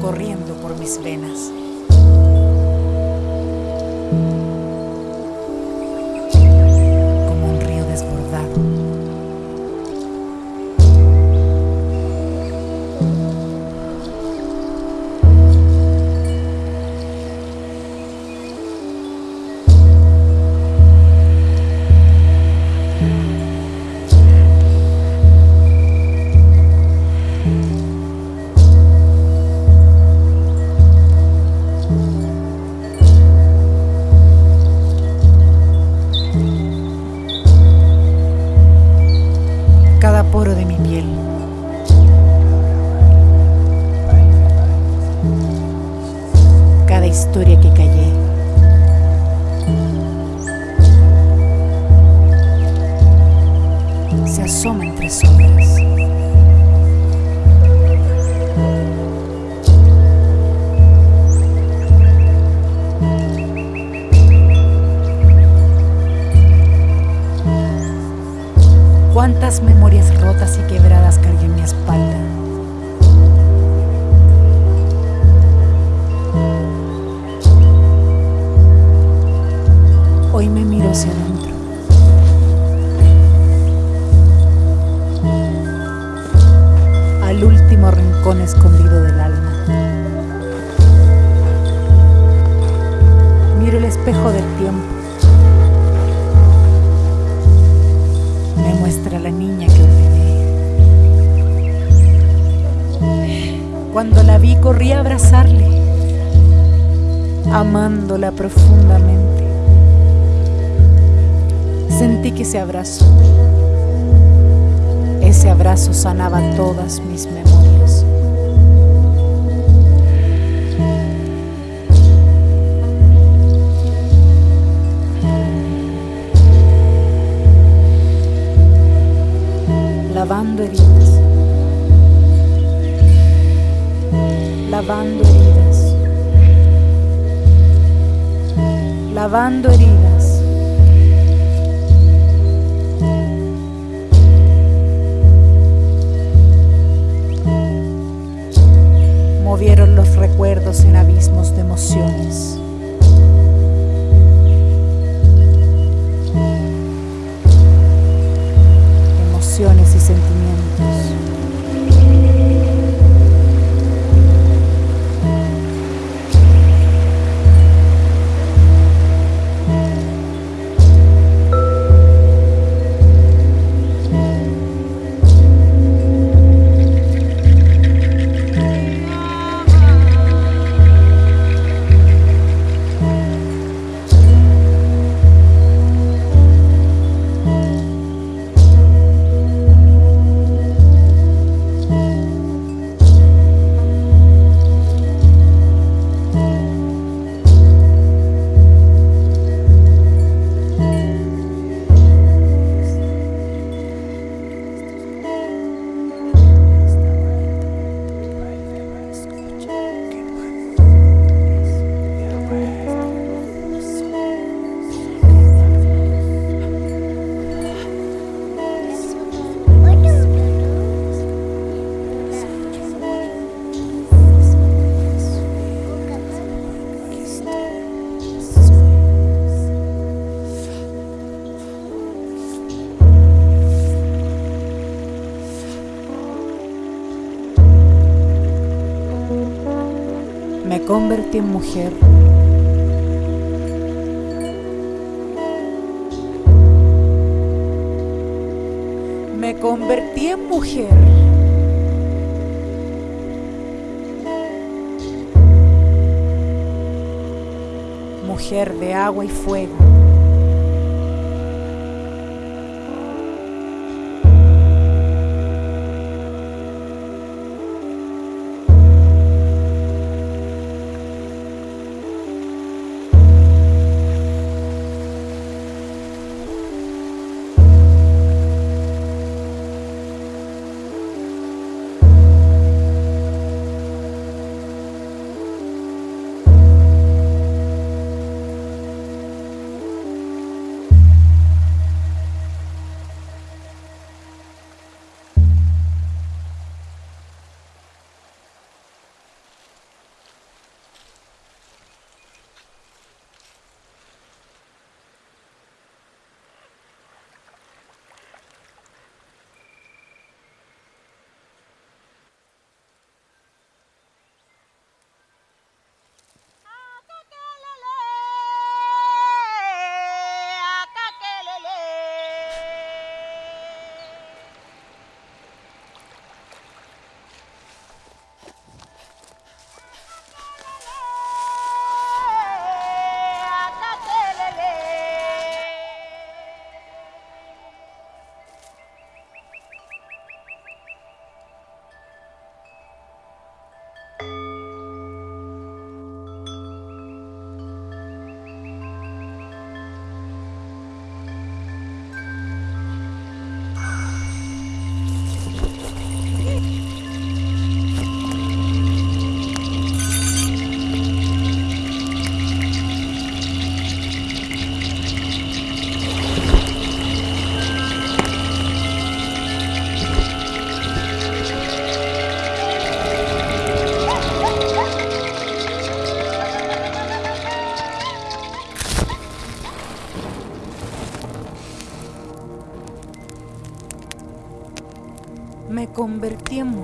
corriendo por mis venas. Memorias rotas y quebradas cargué en mi espalda. Hoy me miro hacia adentro. Al último rincón escondido del alma. Miro el espejo del tiempo. Corrí a abrazarle, amándola profundamente. Sentí que ese abrazo, ese abrazo sanaba todas mis memorias. Emociones convertí en mujer. Me convertí en mujer. Mujer de agua y fuego.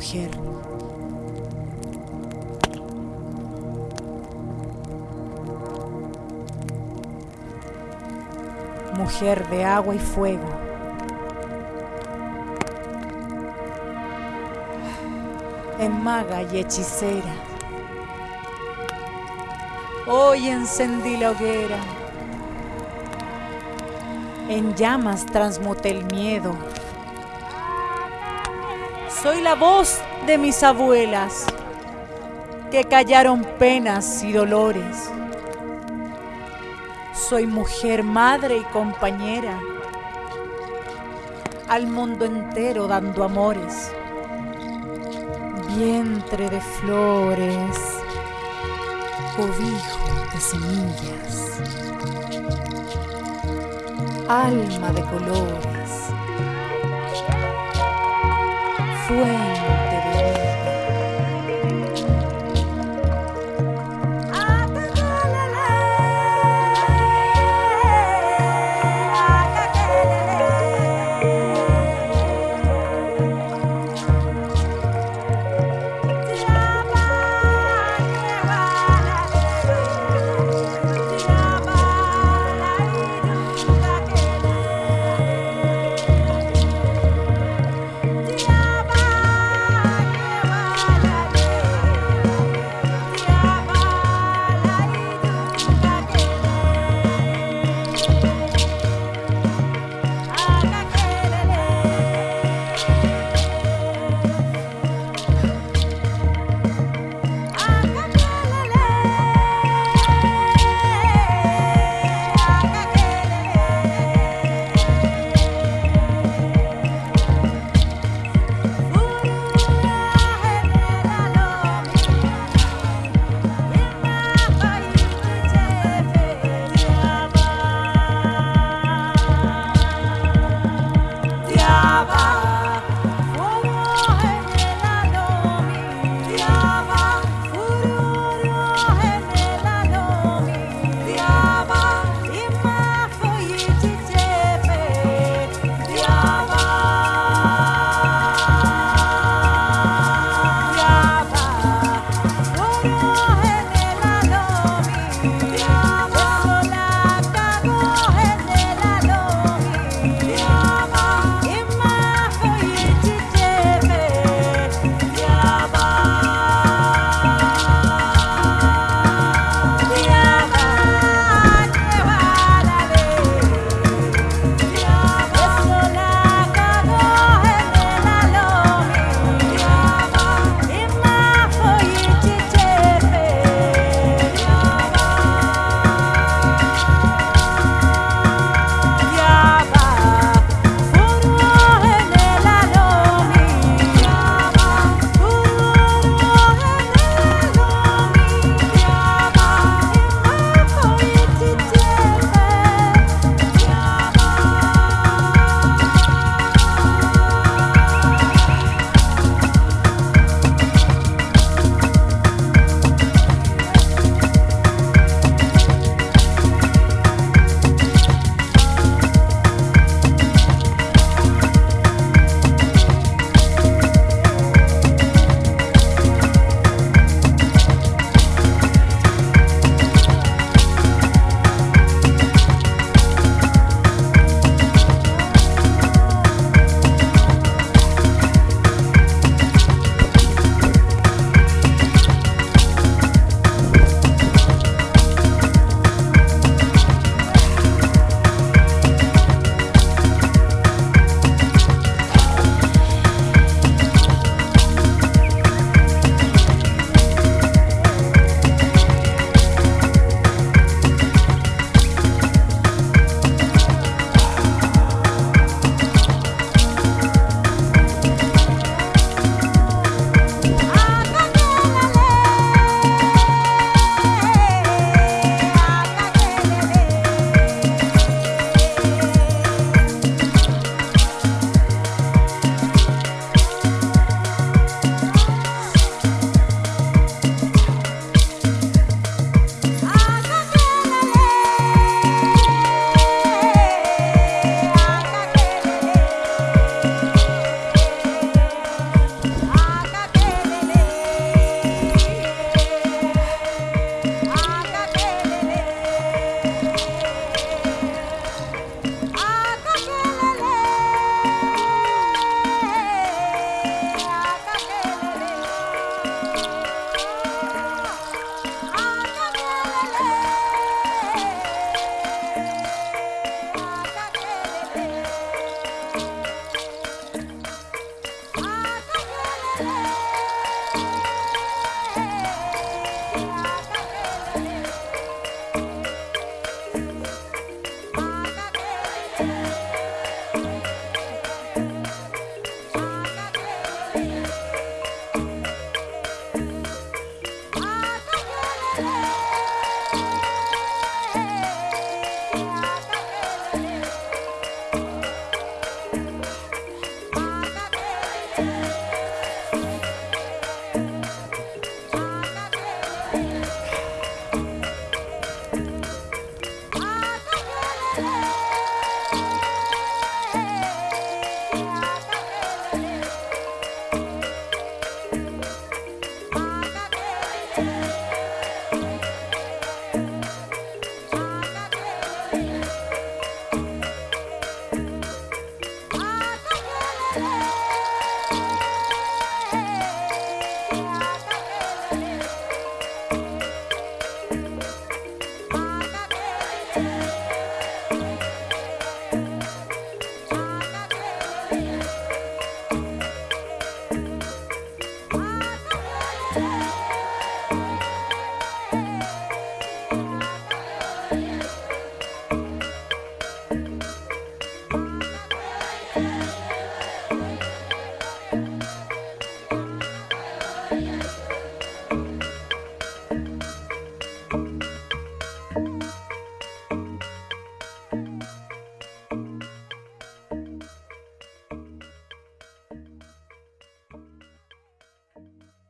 Mujer. Mujer de agua y fuego. En maga y hechicera. Hoy encendí la hoguera. En llamas transmuté el miedo. Soy la voz de mis abuelas que callaron penas y dolores. Soy mujer, madre y compañera, al mundo entero dando amores. Vientre de flores, cobijo de semillas, alma de colores swing.